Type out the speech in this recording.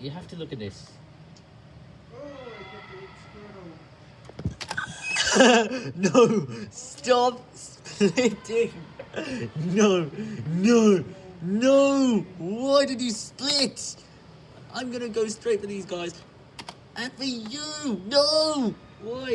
You have to look at this. no! Stop splitting! No! No! No! Why did you split? I'm gonna go straight for these guys. And for you! No! Why?